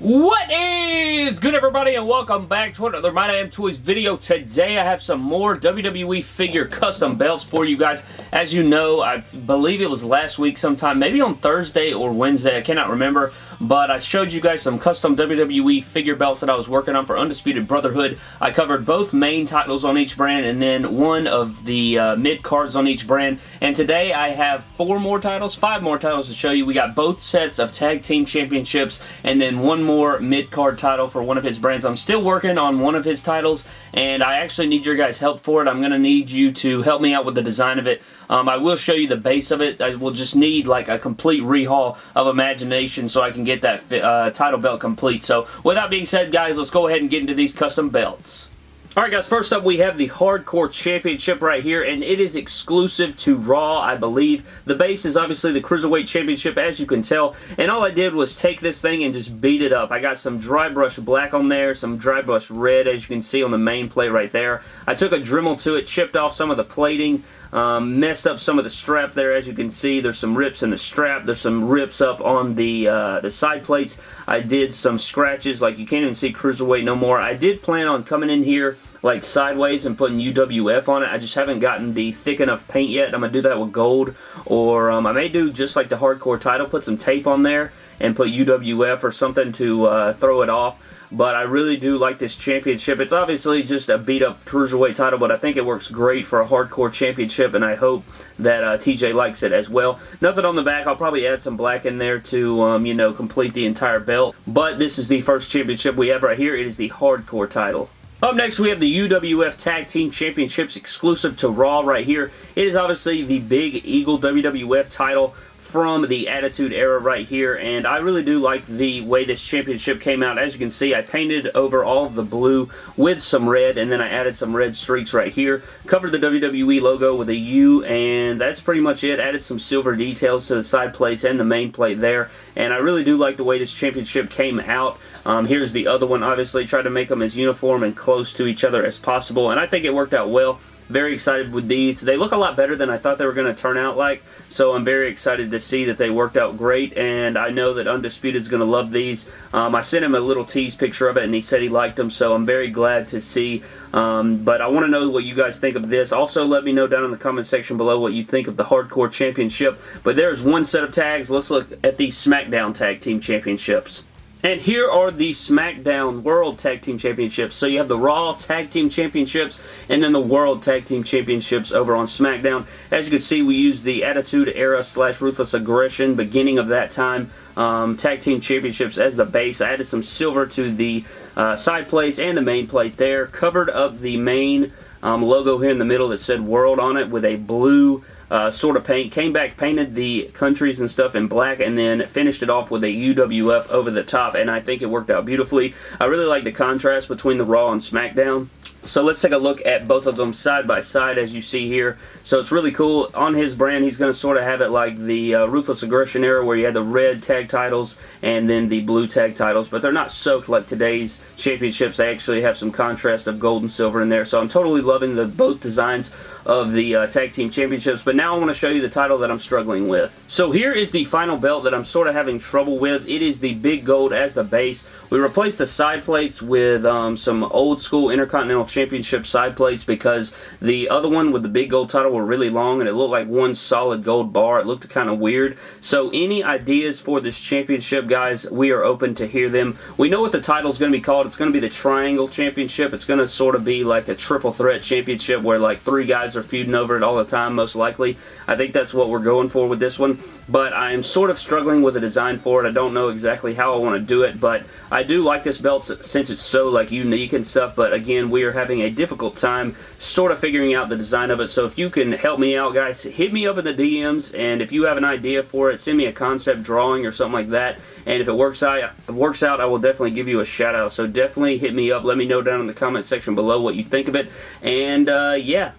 What is good everybody and welcome back to another My Damn Toys video. Today I have some more WWE figure custom belts for you guys. As you know, I believe it was last week sometime, maybe on Thursday or Wednesday, I cannot remember, but I showed you guys some custom WWE figure belts that I was working on for Undisputed Brotherhood. I covered both main titles on each brand and then one of the uh, mid cards on each brand. And today I have four more titles, five more titles to show you. We got both sets of Tag Team Championships and then one more more mid-card title for one of his brands. I'm still working on one of his titles, and I actually need your guys' help for it. I'm going to need you to help me out with the design of it. Um, I will show you the base of it. I will just need like a complete rehaul of Imagination so I can get that uh, title belt complete. So with that being said, guys, let's go ahead and get into these custom belts. Alright guys, first up we have the Hardcore Championship right here, and it is exclusive to Raw, I believe. The base is obviously the Cruiserweight Championship, as you can tell, and all I did was take this thing and just beat it up. I got some dry brush black on there, some dry brush red, as you can see on the main plate right there. I took a Dremel to it, chipped off some of the plating, um, messed up some of the strap there, as you can see. There's some rips in the strap. There's some rips up on the uh, the side plates. I did some scratches, like you can't even see Cruiserweight no more. I did plan on coming in here like sideways and putting UWF on it. I just haven't gotten the thick enough paint yet. I'm going to do that with gold or um, I may do just like the hardcore title, put some tape on there and put UWF or something to uh, throw it off. But I really do like this championship. It's obviously just a beat-up cruiserweight title, but I think it works great for a hardcore championship, and I hope that uh, TJ likes it as well. Nothing on the back. I'll probably add some black in there to, um, you know, complete the entire belt. But this is the first championship we have right here. It is the hardcore title. Up next, we have the UWF Tag Team Championships exclusive to Raw right here. It is obviously the Big Eagle WWF title from the Attitude Era right here, and I really do like the way this championship came out. As you can see, I painted over all of the blue with some red, and then I added some red streaks right here. Covered the WWE logo with a U, and that's pretty much it. Added some silver details to the side plates and the main plate there, and I really do like the way this championship came out. Um, here's the other one, obviously. Tried to make them as uniform and close to each other as possible, and I think it worked out well. Very excited with these. They look a lot better than I thought they were going to turn out like, so I'm very excited to see that they worked out great, and I know that Undisputed is going to love these. Um, I sent him a little tease picture of it, and he said he liked them, so I'm very glad to see. Um, but I want to know what you guys think of this. Also, let me know down in the comment section below what you think of the Hardcore Championship. But there's one set of tags. Let's look at the SmackDown Tag Team Championships. And here are the SmackDown World Tag Team Championships. So you have the Raw Tag Team Championships and then the World Tag Team Championships over on SmackDown. As you can see, we use the Attitude Era slash Ruthless Aggression, beginning of that time, um, Tag Team Championships as the base. I added some silver to the uh, side plates and the main plate there. Covered up the main um, logo here in the middle that said World on it with a blue uh, sort of paint. Came back, painted the countries and stuff in black, and then finished it off with a UWF over the top, and I think it worked out beautifully. I really like the contrast between the Raw and SmackDown. So let's take a look at both of them side by side as you see here. So it's really cool. On his brand, he's going to sort of have it like the uh, Ruthless Aggression era where you had the red tag titles and then the blue tag titles, but they're not soaked like today's championships. They actually have some contrast of gold and silver in there. So I'm totally loving the both designs of the uh, tag team championships, but now I want to show you the title that I'm struggling with. So here is the final belt that I'm sort of having trouble with. It is the big gold as the base. We replaced the side plates with um, some old school Intercontinental Championship side plates because the other one with the big gold title were really long and it looked like one solid gold bar. It looked kind of weird. So any ideas for this championship, guys, we are open to hear them. We know what the title is going to be called. It's going to be the Triangle Championship. It's going to sort of be like a triple threat championship where like three guys are feuding over it all the time, most likely. I think that's what we're going for with this one. But I am sort of struggling with a design for it. I don't know exactly how I want to do it, but I do like this belt since it's so like unique and stuff. But again, we are having a difficult time sort of figuring out the design of it. So if you can help me out, guys, hit me up in the DMs. And if you have an idea for it, send me a concept drawing or something like that. And if it works out, works out, I will definitely give you a shout out. So definitely hit me up. Let me know down in the comment section below what you think of it. And uh, yeah,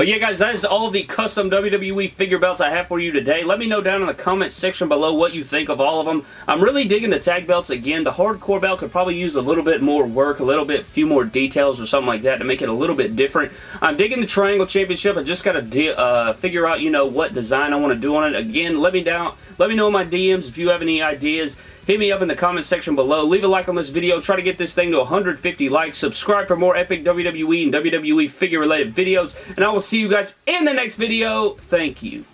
but yeah, guys, that is all the custom WWE figure belts I have for you today. Let me know down in the comment section below what you think of all of them. I'm really digging the tag belts again. The hardcore belt could probably use a little bit more work, a little bit, few more details or something like that to make it a little bit different. I'm digging the Triangle Championship. I just got to uh, figure out, you know, what design I want to do on it. Again, let me down, let me know in my DMs if you have any ideas hit me up in the comment section below. Leave a like on this video. Try to get this thing to 150 likes. Subscribe for more epic WWE and WWE figure related videos. And I will see you guys in the next video. Thank you.